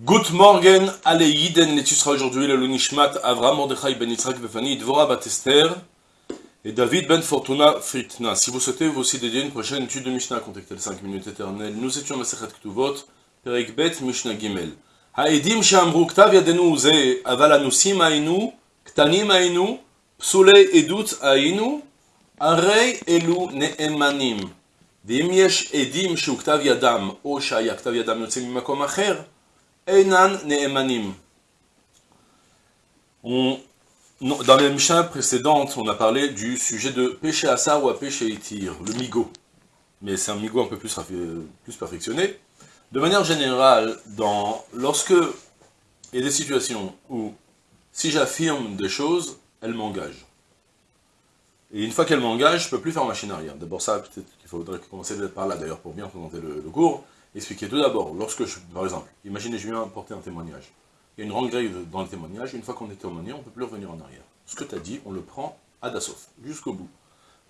Good morgen, allez Yiden, et tu seras aujourd'hui le Lunishmat, Avram Mordechai ben Yitzhak Befani, Dvora Batester et David ben Fortuna Fritna. Si vous souhaitez vous aussi dédier une prochaine étude de Mishnah, contactez les 5 minutes éternelles. Nous étions Masechet Ktuvot, Perek Bet Mishnah Gimel. העדים שאמרו כתב ידינו זה, אבל אנוסים היינו, קטנים היינו, פסולי עדות היינו, הרי אלו נאמנים. ואם יש עדים שהוא כתב ידם, או שהיה כתב ידם יוצא ממקום אחר, Einan. On, dans les Mishnah précédentes, on a parlé du sujet de péché assar ou à péché itir, le migo. Mais c'est un migo un peu plus, perfectionné. De manière générale, dans, lorsque il y a des situations où, si j'affirme des choses, elles m'engagent. Et une fois qu'elles m'engagent, je ne peux plus faire machine arrière. D'abord ça, peut-être qu'il faudrait commencer par là d'ailleurs pour bien présenter le cours. Expliquez tout d'abord, lorsque je, par exemple, imaginez je viens apporter un témoignage. Il y a une grande dans le témoignage, une fois qu'on est témoigné, on ne peut plus revenir en arrière. Ce que tu as dit, on le prend à Dassauf, jusqu'au bout.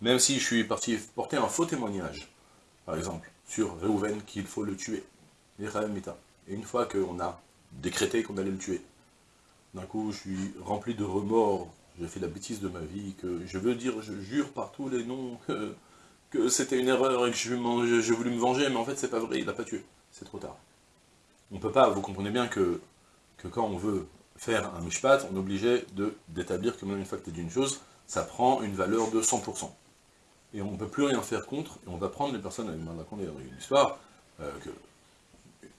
Même si je suis parti porter un faux témoignage, par exemple, sur Reuven qu'il faut le tuer, et une fois qu'on a décrété qu'on allait le tuer, d'un coup je suis rempli de remords, j'ai fait la bêtise de ma vie, que je veux dire, je jure par tous les noms que que c'était une erreur et que je, je, voulu me venger, mais en fait c'est pas vrai, il l'a pas tué. C'est trop tard. On peut pas, vous comprenez bien que, quand on veut faire un mishpat, on est obligé d'établir que même une fois que une chose, ça prend une valeur de 100%. Et on ne peut plus rien faire contre, et on va prendre les personnes, il y une histoire, euh,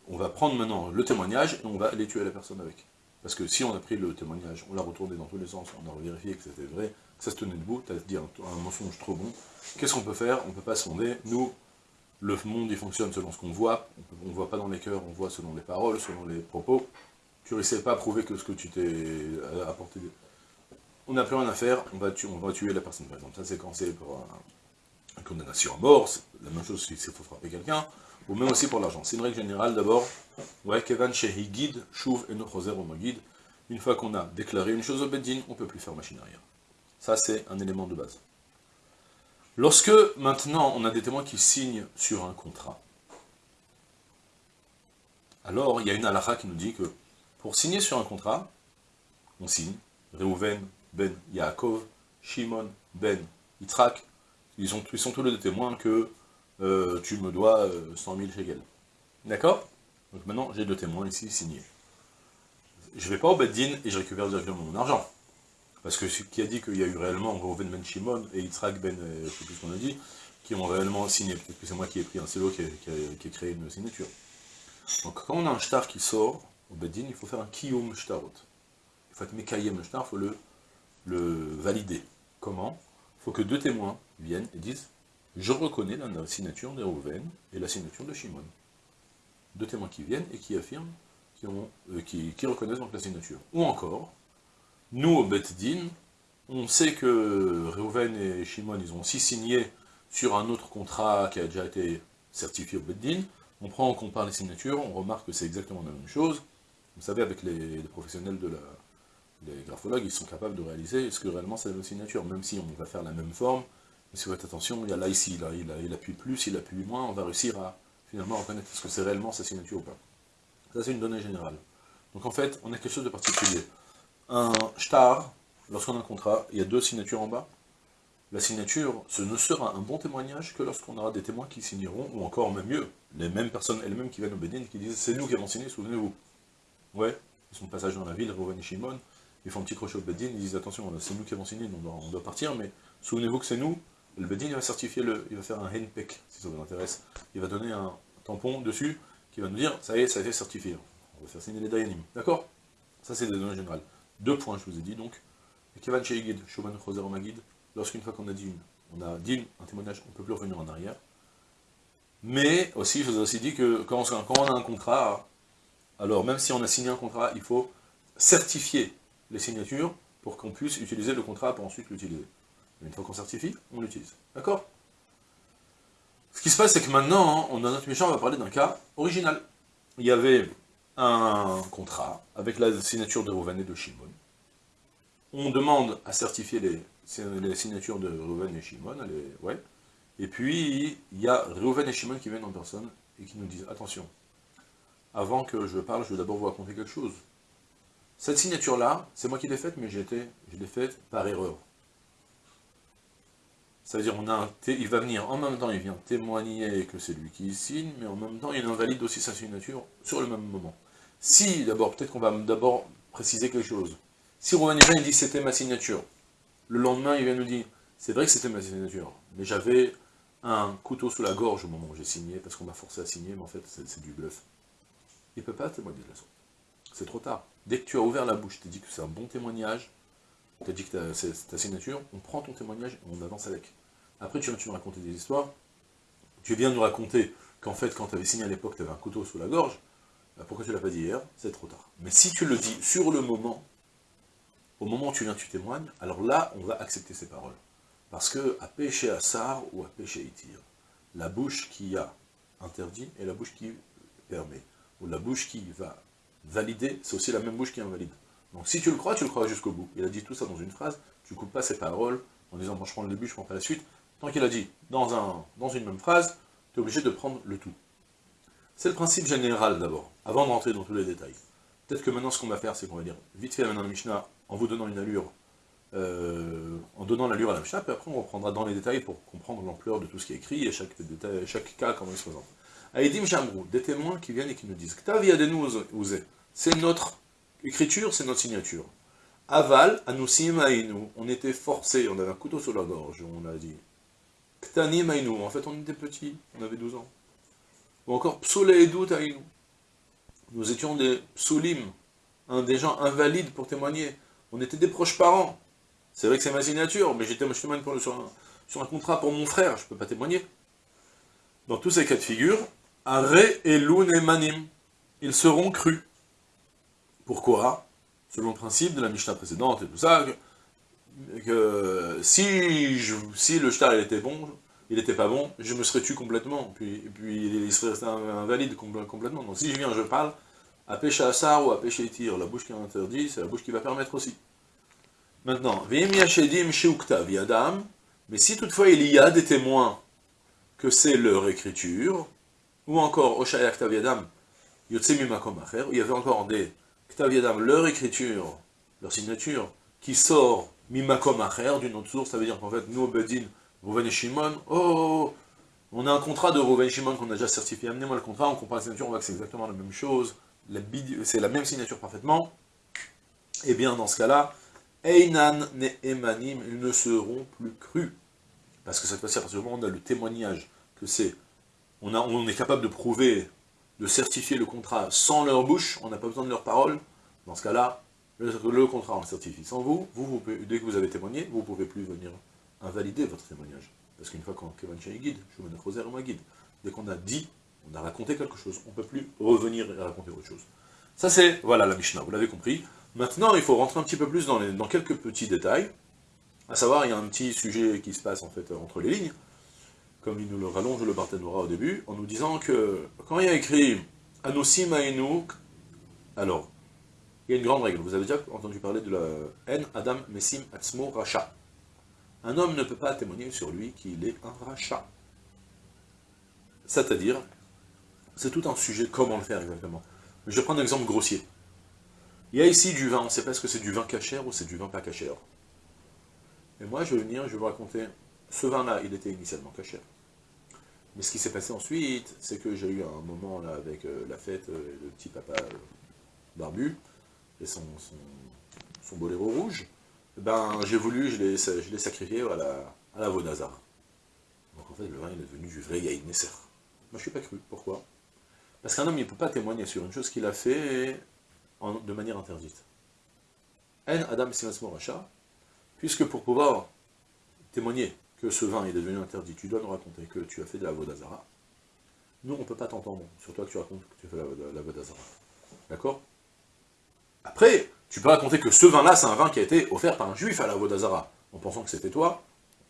on va prendre maintenant le témoignage, et on va aller tuer la personne avec. Parce que si on a pris le témoignage, on l'a retourné dans tous les sens, on a vérifié que c'était vrai, ça se tenait debout, tu as dit un, un mensonge trop bon, qu'est-ce qu'on peut faire? On peut pas sonder. Nous, le monde, il fonctionne selon ce qu'on voit, on ne voit pas dans les cœurs, on voit selon les paroles, selon les propos. Tu réussis pas à prouver que ce que tu t'es euh, apporté... On n'a plus rien à faire, on va, tuer, on va tuer la personne, par exemple. Ça, c'est quand c'est pour une condamnation à mort, la même chose si il faut frapper quelqu'un, ou même aussi pour l'argent. C'est une règle générale, d'abord, ouais, Kevan Shehigid, Shuv et au Magid, une fois qu'on a déclaré une chose au Beddin, on ne peut plus faire machine arrière. Ça, c'est un élément de base. Lorsque, maintenant, on a des témoins qui signent sur un contrat, alors il y a une halakha qui nous dit que pour signer sur un contrat, on signe, Reuven, Ben, Yaakov, Shimon, Ben, Yitzhak, ils, sont tous les deux témoins que euh, tu me dois 100 000 shekels. D'accord? Donc maintenant, j'ai deux témoins ici signés. Je ne vais pas au Beddin et je récupère directement mon argent. Parce que qui a dit qu'il y a eu réellement Reuven Ben Shimon et Yitzhak Ben, euh, je sais plus ce qu'on a dit, qui ont réellement signé. Peut-être que c'est moi qui ai pris un cello qui a, créé une signature. Donc quand on a un shtar qui sort, au Beddin, il faut faire un kiyum shtarot. Il faut être mekayem shtar, il faut le, le valider. Comment? Il faut que deux témoins viennent et disent je reconnais la signature de Reuven et la signature de Shimon. Deux témoins qui viennent et qui affirment, qui, euh, qui reconnaissent donc la signature. Ou encore, nous, au Bet-Din, on sait que Reuven et Shimon, ils ont aussi signé sur un autre contrat qui a déjà été certifié au Bet-Din. On prend, on compare les signatures, on remarque que c'est exactement la même chose. Vous savez, avec les, professionnels de la... les graphologues, ils sont capables de réaliser est-ce que réellement c'est la même signature, même si on va faire la même forme. Mais si vous faites attention, il y a là, ici, là, il, il appuie plus, il appuie moins, on va réussir à finalement reconnaître est-ce que c'est réellement sa signature ou pas. Ça, c'est une donnée générale. Donc en fait, on a quelque chose de particulier un shtar, lorsqu'on a un contrat, il y a deux signatures en bas. La signature, ce ne sera un bon témoignage que lorsqu'on aura des témoins qui signeront, ou encore même mieux, les mêmes personnes elles-mêmes qui viennent au Bénin, qui disent « c'est nous qui avons signé, souvenez-vous ». Ouais, ils sont passage dans la ville, Reuven et Shimon, ils font un petit crochet au Bédin, ils disent « attention, c'est nous qui avons signé, on doit, partir, mais souvenez-vous que c'est nous ». Le Bédin va certifier, le, il va faire un henpek, si ça vous intéresse. Il va donner un tampon dessus, qui va nous dire « ça y est, ça a été certifié ». On va faire signer les Dayanim, d'accord? Ça c'est des données générales. Deux points, je vous ai dit, donc. Kevan Shoban Choser Magid, lorsqu'une fois qu'on a dit une, on a dit un témoignage, on ne peut plus revenir en arrière. Mais aussi, je vous ai aussi dit que quand on, a un contrat, alors même si on a signé un contrat, il faut certifier les signatures pour qu'on puisse utiliser le contrat pour ensuite l'utiliser. Une fois qu'on certifie, on l'utilise. D'accord? Ce qui se passe, c'est que maintenant, on a notre méchant, on va parler d'un cas original. Il y avait un contrat avec la signature de Reuven et de Shimon. On demande à certifier les, signatures de Reuven et Shimon, et puis il y a Reuven et Shimon qui viennent en personne et qui nous disent, attention, avant que je parle, je vais d'abord vous raconter quelque chose. Cette signature-là, c'est moi qui l'ai faite, mais je l'ai faite par erreur. Ça veut dire, on a un il va venir, en même temps, il vient témoigner que c'est lui qui signe, mais en même temps, il invalide aussi sa signature sur le même moment. Si, d'abord, peut-être qu'on va d'abord préciser quelque chose. Si Romain il dit c'était ma signature, le lendemain, il vient nous dire, c'est vrai que c'était ma signature, mais j'avais un couteau sous la gorge au moment où j'ai signé, parce qu'on m'a forcé à signer, mais en fait, c'est du bluff. Il ne peut pas témoigner de la sorte. C'est trop tard. Dès que tu as ouvert la bouche, tu dit que c'est un bon témoignage, tu as dit que c'est ta signature, on prend ton témoignage et on avance avec. Après, tu viens nous raconter des histoires, tu viens nous raconter qu'en fait, quand tu avais signé à l'époque, tu avais un couteau sous la gorge, bah, pourquoi tu l'as pas dit hier? C'est trop tard. Mais si tu le dis sur le moment, au moment où tu viens, tu témoignes, alors là, on va accepter ces paroles. Parce que à péché à Sar ou à péché Itir, la bouche qui a interdit et la bouche qui permet, ou la bouche qui va valider, c'est aussi la même bouche qui invalide. Donc si tu le crois, tu le crois jusqu'au bout. Il a dit tout ça dans une phrase, tu coupes pas ses paroles en disant moi je prends le début, je prends pas la suite. Tant qu'il a dit dans, un, dans une même phrase, tu es obligé de prendre le tout. C'est le principe général d'abord, avant de rentrer dans tous les détails. Peut-être que maintenant ce qu'on va faire, c'est qu'on va dire vite fait maintenant le Mishnah, en vous donnant une allure euh, en donnant l'allure à la Mishnah, puis après on reprendra dans les détails pour comprendre l'ampleur de tout ce qui est écrit et chaque, détail, chaque cas, comment il se présente. Aïdim Jamrou, des témoins qui viennent et qui nous disent nous c'est notre écriture, c'est notre signature. Aval, Anusim Aïnou, on était forcés, on avait un couteau sur la gorge, on a dit. Ktanim Aïnou, en fait on était petits, on avait 12 ans. Ou encore Psoule Edut Aïnou. Nous étions des psoulim, des gens invalides pour témoigner. On était des proches parents. C'est vrai que c'est ma signature, mais j'étais sur un, sur un contrat pour mon frère, je ne peux pas témoigner. Dans tous ces cas de figure, Are et et Manim, ils seront crus. Pourquoi Selon le principe de la Mishnah précédente et tout ça, que, si, le shtar était bon, il n'était pas bon, je me serais tué complètement, puis, il serait resté invalide complètement. Donc si je viens, je parle, à pêcher à Sar ou à pêcher tir, la bouche qui est interdite, c'est la bouche qui va permettre aussi. Maintenant, mais si toutefois il y a des témoins que c'est leur écriture, ou encore Oshayak Taviadam, Yotsemimakom Acher, il y avait encore des Ktaviadam, leur écriture, leur signature, qui sort Mimakom Acher, d'une autre source, ça veut dire qu'en fait, nous, Bedin, Rouven et Shimon, oh, oh, oh, on a un contrat de Rouven et Shimon qu'on a déjà certifié, amenez-moi le contrat, on compare la signature, on voit que c'est exactement la même chose, c'est la même signature parfaitement, et eh bien dans ce cas-là, Einan ne emanim, ils ne seront plus crus. Parce que cette fois-ci, à partir du moment où on a le témoignage que c'est, on, on est capable de prouver, de certifier le contrat sans leur bouche, on n'a pas besoin de leurs paroles, dans ce cas-là, le, contrat on le certifie sans vous, vous, dès que vous avez témoigné, vous ne pouvez plus venir invalider votre témoignage. Parce qu'une fois qu'on guide, je me guide, dès qu'on a dit, on a raconté quelque chose, on ne peut plus revenir et raconter autre chose. Ça c'est, voilà la Mishnah, vous l'avez compris. Maintenant, il faut rentrer un petit peu plus dans, dans, quelques petits détails. À savoir, il y a un petit sujet qui se passe en fait entre les lignes, comme il nous le rallonge le Barthénora au début, en nous disant que quand il y a écrit Anosim Aenouk, alors, il y a une grande règle. Vous avez déjà entendu parler de la haine Adam Messim Atzmo Racha. Un homme ne peut pas témoigner sur lui qu'il est un Racha. C'est-à-dire, c'est tout un sujet, comment le faire exactement. Je vais prendre un exemple grossier. Il y a ici du vin, on ne sait pas est-ce que c'est du vin cachère ou c'est du vin pas cachère. Et moi, je vais venir, je vais vous raconter, ce vin-là, il était initialement cachère. Mais ce qui s'est passé ensuite, c'est que j'ai eu un moment là avec euh, la fête, euh, le petit papa euh, barbu, et son, boléro rouge, ben j'ai voulu, je l'ai sacrifié à la, à la. Donc en fait, le vin, est devenu du vrai Yaïd Nesser. Moi, je ne suis pas cru. Pourquoi? Parce qu'un homme, il ne peut pas témoigner sur une chose qu'il a fait de manière interdite. En Adam Racha, puisque pour pouvoir témoigner que ce vin est devenu interdit, tu dois nous raconter que tu as fait de la Vodazara. Nous, on ne peut pas t'entendre sur toi que tu racontes que tu as fait la, la Vodazara. D'accord? Après, tu peux raconter que ce vin-là, c'est un vin qui a été offert par un juif à la Vodazara, en pensant que c'était toi,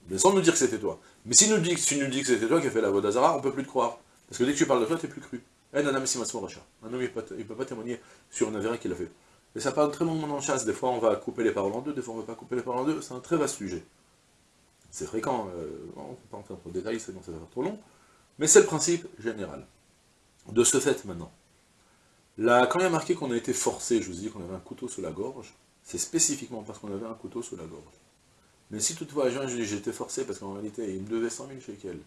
mais sans nous dire que c'était toi. Mais si, nous tu nous dis que c'était toi qui as fait la Vodazara, on ne peut plus te croire. Parce que dès que tu parles de toi, tu n'es plus cru. Un homme, il ne peut pas témoigner sur une avérin qu'il a fait. Et ça parle très longuement le chasse. Des fois, on va couper les paroles en deux, des fois, on ne va pas couper les paroles en deux. C'est un très vaste sujet. C'est fréquent. Euh, on ne peut pas entrer trop de détails, sinon ça va faire trop long. Mais c'est le principe général. De ce fait, maintenant, Là, quand il y a marqué qu'on a été forcé, je vous dit qu'on avait un couteau sous la gorge, c'est spécifiquement parce qu'on avait un couteau sous la gorge. Mais si toutefois, été forcé parce qu'en réalité, il me devait 100 000 shekels,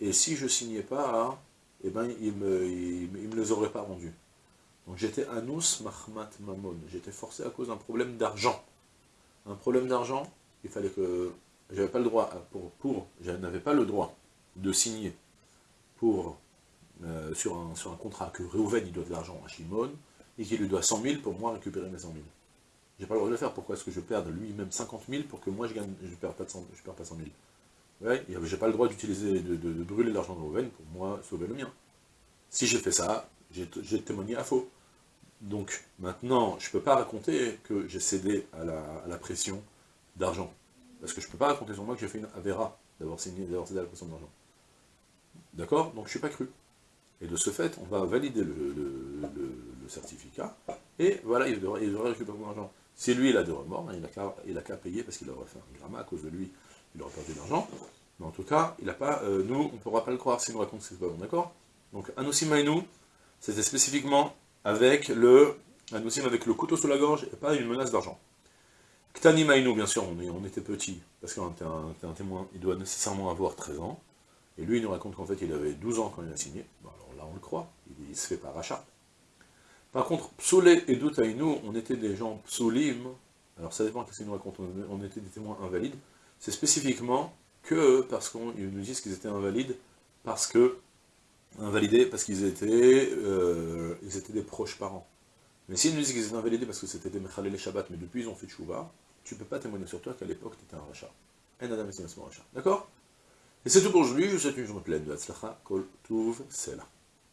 et si je signais pas, eh ben, il ne me, me les aurait pas rendus. Donc j'étais anus mahmat mamon, j'étais forcé à cause d'un problème d'argent. Un problème d'argent, il fallait que, j'avais pas le droit, pour, pour je n'avais pas le droit de signer pour, euh, sur, un, sur un contrat que Reuven il doit de l'argent à Shimon, et qu'il lui doit 100 000 pour moi récupérer mes 100 000. J'ai pas le droit de le faire, pourquoi est-ce que je perde lui-même 50 000 pour que moi je gagne, je perds pas, de 100, je perds pas 100 000 Ouais, j'ai pas le droit d'utiliser, de, de, brûler l'argent de Reuven pour moi sauver le mien. Si j'ai fait ça, j'ai témoigné à faux. Donc, maintenant, je ne peux pas raconter que j'ai cédé à la, pression d'argent. Parce que je ne peux pas raconter sur moi que j'ai fait une avéra d'avoir cédé à la pression d'argent. D'accord? Donc, je ne suis pas cru. Et de ce fait, on va valider le, certificat, et voilà, il devrait, récupérer mon argent. Si lui, il a des remords, hein, il n'a qu'à payer, parce qu'il aurait fait un gramma à cause de lui, il aurait perdu de l'argent. Mais en tout cas, il a pas, euh, nous, on ne pourra pas le croire s'il nous raconte que c'est pas bon, d'accord? Donc, Anosima et nous, c'était spécifiquement avec le, avec le couteau sous la gorge et pas une menace d'argent. Ktani Maïnou, bien sûr, on, était petit, parce qu'un un, témoin, il doit nécessairement avoir 13 ans, et lui, il nous raconte qu'en fait, il avait 12 ans quand il a signé, bon, alors là, on le croit, il, se fait par rachat. Par contre, Psoulé et Doutaïnou, on était des gens psoulim, alors ça dépend qu'est-ce qu'il nous raconte, on, était des témoins invalides, c'est spécifiquement que parce qu'ils nous disent qu'ils étaient invalides, parce que invalidés parce qu'ils étaient, euh, étaient des proches parents. Mais s'ils nous disent qu'ils étaient invalidés parce que c'était des Mechalel Shabbat, mais depuis ils ont fait Tchouva, tu ne peux pas témoigner sur toi qu'à l'époque tu étais un rachat. D'accord? Et c'est tout pour aujourd'hui, je vous souhaite une journée pleine de Hatzlacha, Kol Tuv, Sela.